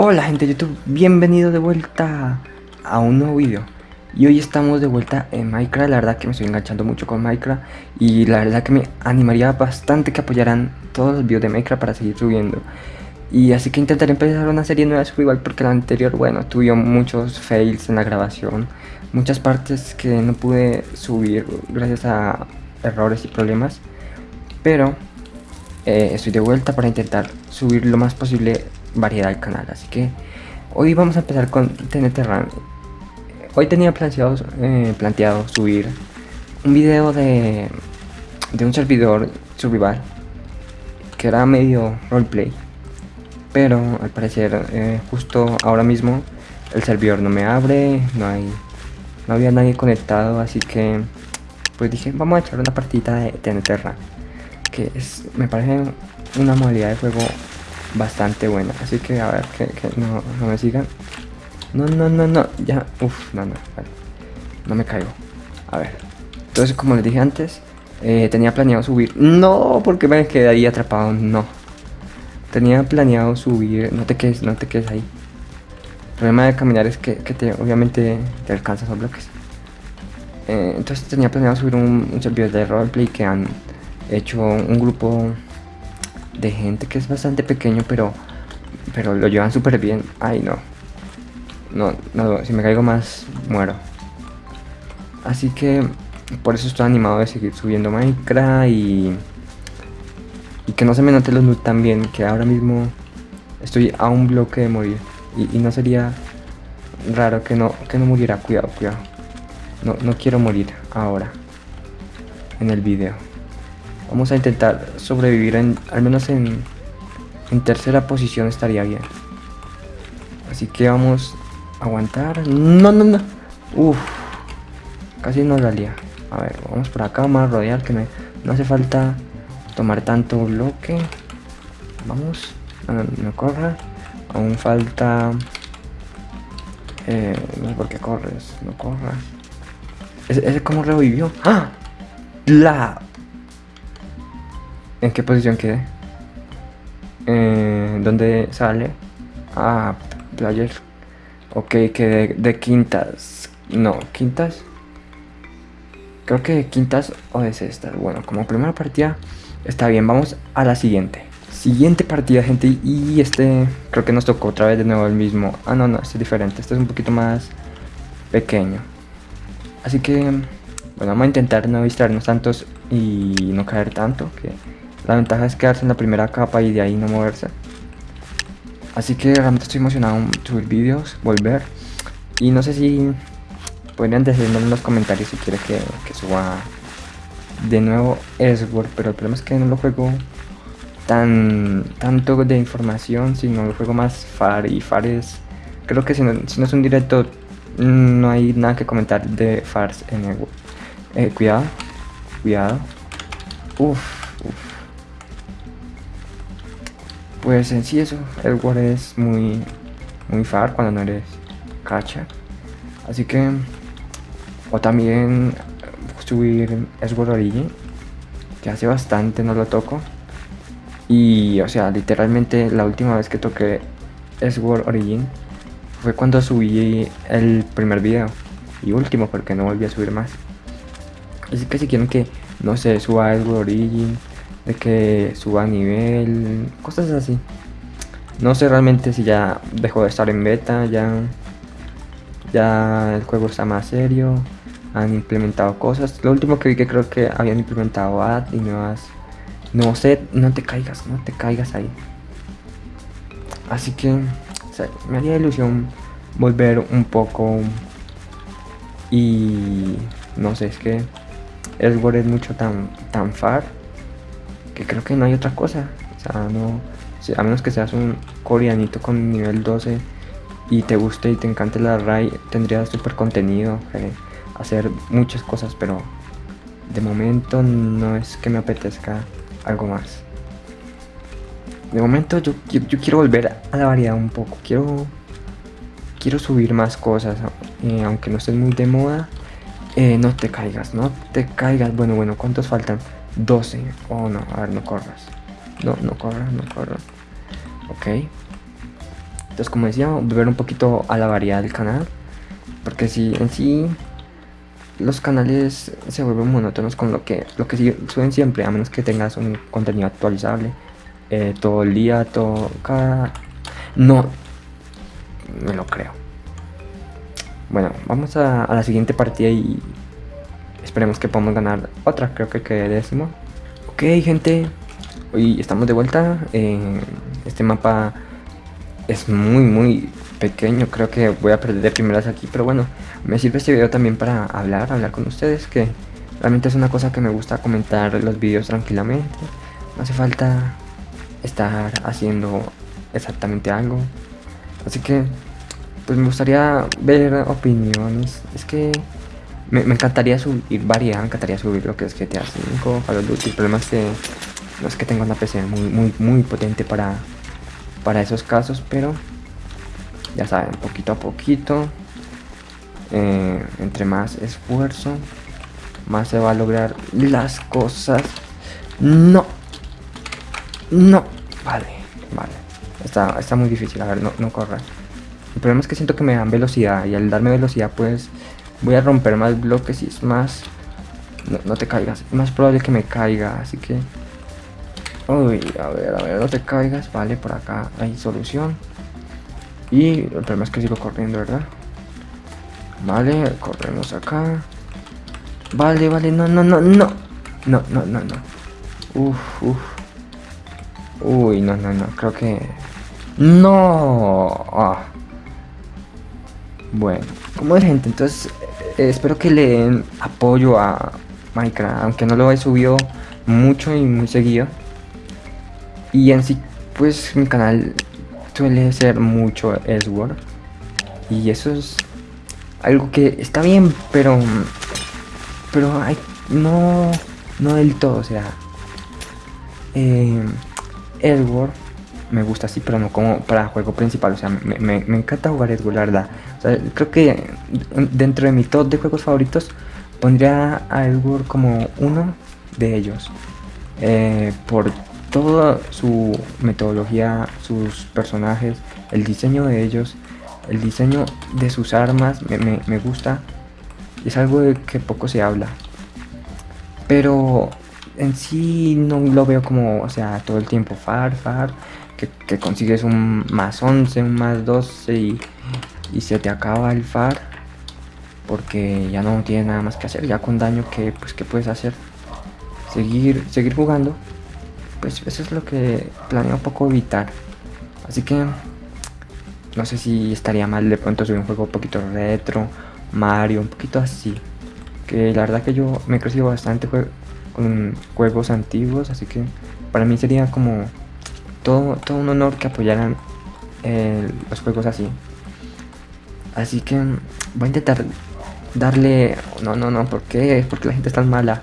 Hola gente de YouTube, bienvenido de vuelta a un nuevo video. Y hoy estamos de vuelta en Minecraft, la verdad que me estoy enganchando mucho con Minecraft. Y la verdad que me animaría bastante que apoyaran todos los videos de Minecraft para seguir subiendo. Y así que intentaré empezar una serie nueva de igual porque la anterior, bueno, tuve muchos fails en la grabación. Muchas partes que no pude subir gracias a errores y problemas. Pero eh, estoy de vuelta para intentar subir lo más posible variedad al canal. Así que hoy vamos a empezar con TNT Run. Hoy tenía planteado, eh, planteado subir un video de, de un servidor survival que era medio roleplay. Pero al parecer eh, justo ahora mismo el servidor no me abre, no hay no había nadie conectado, así que pues dije, vamos a echar una partida de TNT Run, que es, me parece una modalidad de juego bastante buena. Así que a ver, que, no, me sigan. No, no, no, no, ya, uff, no, no. No me caigo. A ver. Entonces, como les dije antes, eh, tenía planeado subir. No, porque me quedé ahí atrapado, no. Tenía planeado subir, no te quedes, no te quedes ahí. El problema de caminar es que, que te, obviamente te alcanzas los bloques. Eh, entonces tenía planeado subir un, un servidor de roleplay que han hecho un grupo de gente que es bastante pequeño, pero, pero lo llevan súper bien. Ay, no. No, no, si me caigo más, muero. Así que por eso estoy animado de seguir subiendo Minecraft y, y que no se me note los loot también, que ahora mismo estoy a un bloque de morir. Y, no sería raro que no, que no muriera. Cuidado, cuidado. No, no quiero morir ahora en el video. Vamos a intentar sobrevivir en, al menos en, en tercera posición estaría bien. Así que vamos a aguantar. No, no, no. Uf. Casi nos salía. A ver, vamos por acá, vamos a rodear, que no hace falta tomar tanto bloque. Vamos. No, no, corra. Aún falta... Eh, no sé por qué corres. No corras. ¿Ese, ese cómo revivió? ¡Ah! La ¿En qué posición quedé? Eh, ¿Dónde sale? Ah, player. Ok, quedé de quintas. No, quintas. Creo que de quintas o de sextas. Bueno, como primera partida está bien. Vamos a la siguiente. Siguiente partida, gente. Y este creo que nos tocó otra vez de nuevo el mismo. Ah, no, no, este es diferente. Este es un poquito más pequeño. Así que, bueno, vamos a intentar no distraernos tantos y no caer tanto. Que la ventaja es quedarse en la primera capa y de ahí no moverse. Así que realmente estoy emocionado en subir vídeos, volver. Y no sé si podrían decirme en los comentarios si quiere que, suba de nuevo Sword. Pero el problema es que no lo juego tan tanto de información, sino lo juego más FAR. Y FAR es... Creo que si no, si no es un directo no hay nada que comentar de FARs en el... Eh, cuidado, cuidado. Uf. Pues en sí eso, el es muy, muy far cuando no eres cacha. Así que, o también subir Sword Origin, que hace bastante no lo toco. Y, o sea, literalmente la última vez que toqué Sword Origin fue cuando subí el primer video. Y último, porque no volví a subir más. Así que si quieren que, no sé, suba Sword Origin de que suba nivel, cosas así. No sé realmente si ya dejó de estar en beta, ya, ya el juego está más serio, han implementado cosas. Lo último que vi que creo que habían implementado ad y nuevas... No sé, no te caigas, no te caigas ahí. Así que me haría ilusión volver un poco y no sé, es que el es mucho tan, tan far creo que no hay otra cosa. O sea, no, a menos que seas un coreanito con nivel 12 y te guste y te encante la RAI, tendrías super contenido, eh, hacer muchas cosas, pero de momento no es que me apetezca algo más. De momento yo, yo, quiero volver a la variedad un poco, quiero quiero subir más cosas, eh, aunque no estén muy de moda, eh, no te caigas, no te caigas, bueno, bueno, ¿cuántos faltan? 12. Oh, no, a ver, no corras. No, no corras, no corras. Ok. Entonces, como decía, volver un poquito a la variedad del canal. Porque si en sí los canales se vuelven monótonos con lo que, lo que suben siempre, a menos que tengas un contenido actualizable eh, todo el día, todo cada... No, me lo creo. Bueno, vamos a, la siguiente partida y esperemos que podamos ganar otra, creo que quede décimo. Ok, gente, hoy estamos de vuelta. este mapa es muy, muy pequeño, creo que voy a perder de primeras aquí, pero bueno, me sirve este video también para hablar, hablar con ustedes, que realmente es una cosa que me gusta comentar los vídeos tranquilamente. No hace falta estar haciendo exactamente algo. Así que pues me gustaría ver opiniones. Es que me, encantaría subir variedad, me encantaría subir lo que es GTA 5, Call of Duty. El problema es que no es que tenga una PC muy, muy, muy potente para, para esos casos, pero ya saben, poquito a poquito, eh, entre más esfuerzo, más se va a lograr las cosas. No, no, vale, vale, está, está muy difícil, a ver, no, no corra. El problema es que siento que me dan velocidad y al darme velocidad pues voy a romper más bloques y es más... No, te caigas, es más probable que me caiga, así que... Uy, a ver, a ver, no te caigas, vale, por acá hay solución. Y el problema es que sigo corriendo, ¿verdad? Vale, corremos acá. Vale, vale, no, no, no, no. No, no, no, no. Uf, uf. Uy, no, no, no, creo que... ¡No! Ah. Bueno, como es gente, entonces eh, espero que le den apoyo a Minecraft, aunque no lo he subido mucho y muy seguido. Y en sí, pues mi canal suele ser mucho Sword. Y eso es algo que está bien, pero pero hay, no no del todo, o sea, eh, Edward me gusta así, pero no como para juego principal. O sea, me, encanta jugar Edward, la verdad. Creo que dentro de mi top de juegos favoritos pondría a Edward como uno de ellos. Eh, por toda su metodología, sus personajes, el diseño de ellos, el diseño de sus armas, me, me gusta. Es algo de que poco se habla. Pero en sí no lo veo como, o sea, todo el tiempo far, far, que, consigues un más 11, un más 12 y, y, se te acaba el far porque ya no tienes nada más que hacer, ya con daño que pues que puedes hacer, seguir, seguir jugando, pues eso es lo que planeo un poco evitar, así que no sé si estaría mal de pronto subir un juego un poquito retro, Mario, un poquito así, que la verdad que yo me he crecido bastante con juegos antiguos, así que para mí sería como todo, todo un honor que apoyaran eh, los juegos así. Así que voy a intentar darle... No, no, no, ¿por qué? Porque la gente es tan mala.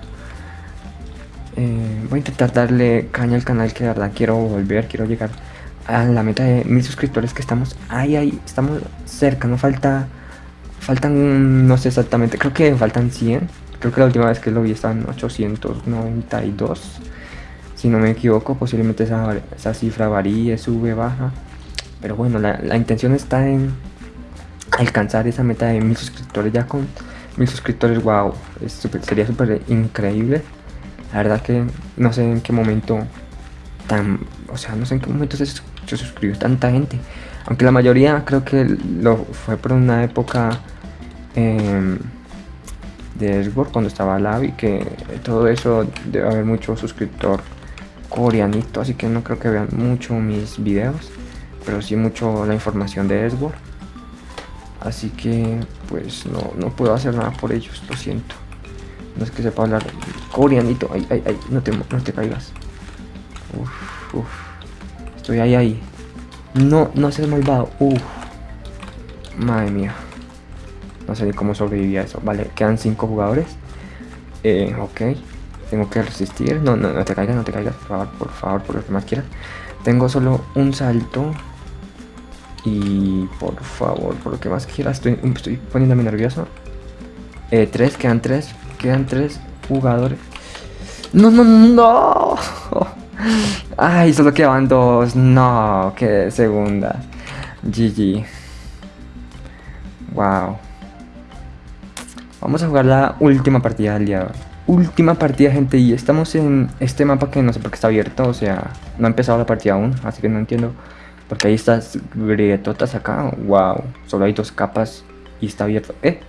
Eh, voy a intentar darle caña al canal que de verdad quiero volver, quiero llegar a la meta de mil suscriptores que estamos ahí, ahí, estamos cerca, no falta, faltan, no sé exactamente, creo que faltan 100 Creo que la última vez que lo vi estaban 892. Si no me equivoco, posiblemente esa, cifra varíe, sube, baja. Pero bueno, la, intención está en alcanzar esa meta de mil suscriptores. Ya con mil suscriptores, wow, sería súper increíble. La verdad que no sé en qué momento tan... O sea, no sé en qué momento se, suscribió tanta gente. Aunque la mayoría creo que lo fue por una época... Eh, de Xbox cuando estaba y que todo eso debe haber mucho suscriptor coreanito, así que no creo que vean mucho mis videos, pero sí mucho la información de Xbox. Así que pues no, no puedo hacer nada por ellos, lo siento. No es que sepa hablar coreanito, ay, ay, ay, no te, no te caigas. Uf, uf. Estoy ahí, ahí. No, no seas malvado. Uf. Madre mía. No sé cómo sobrevivía eso. Vale, quedan 5 jugadores. Eh, ok. Tengo que resistir. No, no, no te caigas, no te caigas. Por favor, por favor, por lo que más quieras. Tengo solo un salto. Y por favor, por lo que más quieras. Estoy, estoy poniéndome nervioso. Eh, tres, quedan tres. Quedan tres jugadores. No, no, no. Ay, solo quedan dos. No, que segunda. GG. Wow. Vamos a jugar la última partida del día. Última partida, gente, y estamos en este mapa que no sé por qué está abierto, o sea, no ha empezado la partida aún, así que no entiendo. Porque hay estas grietotas acá, wow, solo hay dos capas y está abierto. Eh,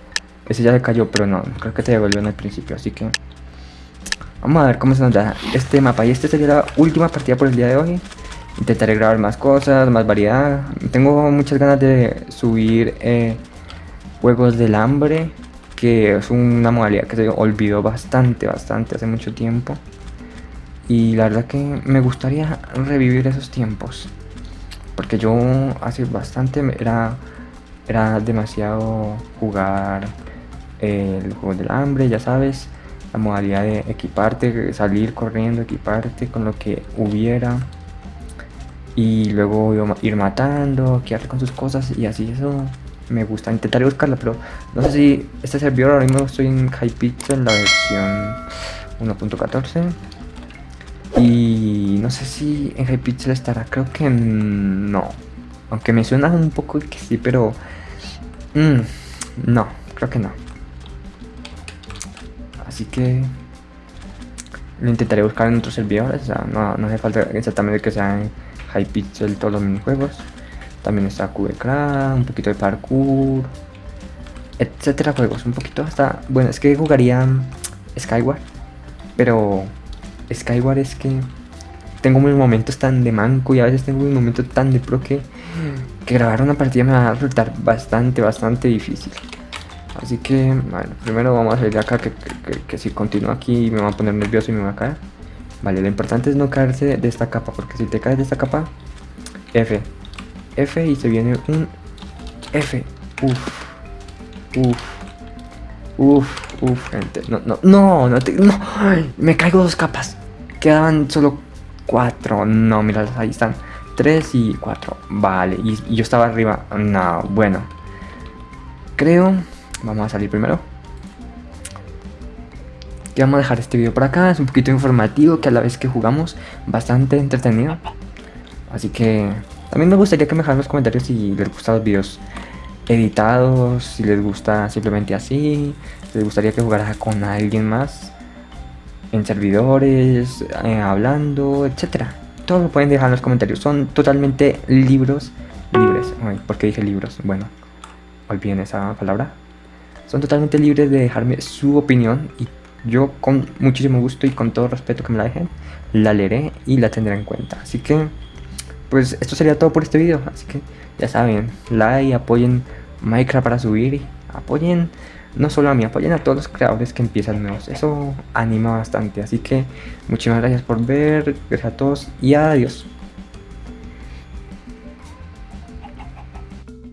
ese ya se cayó, pero no, creo que se devolvió en el principio, así que... Vamos a ver cómo se nos da este mapa, y este sería la última partida por el día de hoy. Intentaré grabar más cosas, más variedad. Tengo muchas ganas de subir eh, juegos del hambre que es una modalidad que se olvidó bastante, bastante hace mucho tiempo. Y la verdad que me gustaría revivir esos tiempos. Porque yo hace bastante era, era demasiado jugar el juego del hambre, ya sabes. La modalidad de equiparte, salir corriendo, equiparte con lo que hubiera. Y luego ir matando, quedarte con sus cosas y así eso me gusta. Intentaré buscarla, pero no sé si este servidor ahora mismo estoy en Hypixel, la versión 1.14. Y no sé si en Hypixel estará, creo que no. Aunque me suena un poco que sí, pero... Mm, no, creo que no. Así que... Lo intentaré buscar en otros servidores, o sea, no, no hace falta exactamente que sea en Hypixel todos los minijuegos. También está QBCraft, un poquito de parkour, etcétera juegos. Un poquito hasta... Bueno, es que jugaría Skyward, pero Skyward es que tengo mis momentos tan de manco y a veces tengo un momento tan de pro que, que grabar una partida me va a resultar bastante, bastante difícil. Así que, bueno, primero vamos a salir de acá, que, que, si continúo aquí me va a poner nervioso y me va a caer. Vale, lo importante es no caerse de esta capa, porque si te caes de esta capa, F, F y se viene un F. Uf. Uf. Uf, uf, gente. No, no, no, no, te, no. me caigo dos capas. Quedaban solo cuatro. No, mira, ahí están. Tres y cuatro. Vale, y, y yo estaba arriba. No, bueno. Creo. Vamos a salir primero. Que vamos a dejar este video por acá. Es un poquito informativo que a la vez que jugamos. Bastante entretenido. Así que también me gustaría que me dejaran los comentarios si les gustan los videos editados, si les gusta simplemente así, si les gustaría que jugara con alguien más en servidores, eh, hablando, etcétera. Todo lo pueden dejar en los comentarios. Son totalmente libros, libres. Ay, ¿Por qué dije libros? Bueno, olviden esa palabra. Son totalmente libres de dejarme su opinión y yo con muchísimo gusto y con todo respeto que me la dejen, la leeré y la tendré en cuenta. Así que pues esto sería todo por este video. Así que ya saben, like, apoyen Minecraft para subir, apoyen no solo a mí, apoyen a todos los creadores que empiezan nuevos. Eso anima bastante. Así que muchísimas gracias por ver, gracias a todos y adiós.